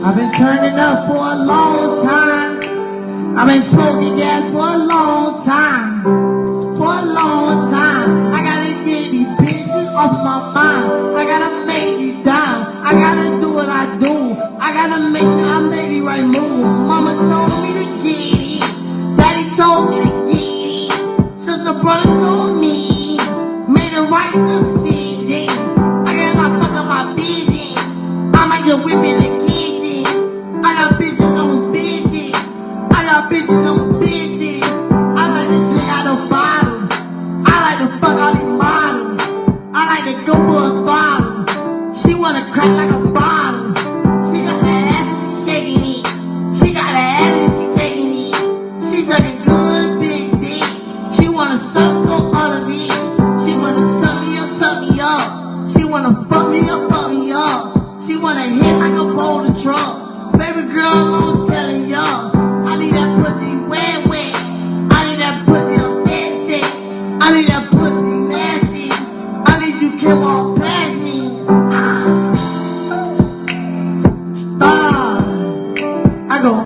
I've been turning up for a long time. I've been smoking gas for a long time. For a long time. I gotta get these bitches off my mind. I gotta make you down. I gotta do what I do. I gotta make sure I make the right move. Mama told me to get it. Daddy told me to get it. Sister brother told me. Made the right decision. I gotta fuck up my vision. I might just whip I like to drink out of bottle. I like to fuck all these models. I like to go for a throttle. She wanna crack like a bottle. She got the ass, shaking it. She got the ass, she taking it. She good big dick. She wanna suck on all of it. She wanna suck me up, suck me up. She wanna fuck me up, fuck me up. She wanna hit like a boulder truck. I need that pussy nasty. I need you can walk.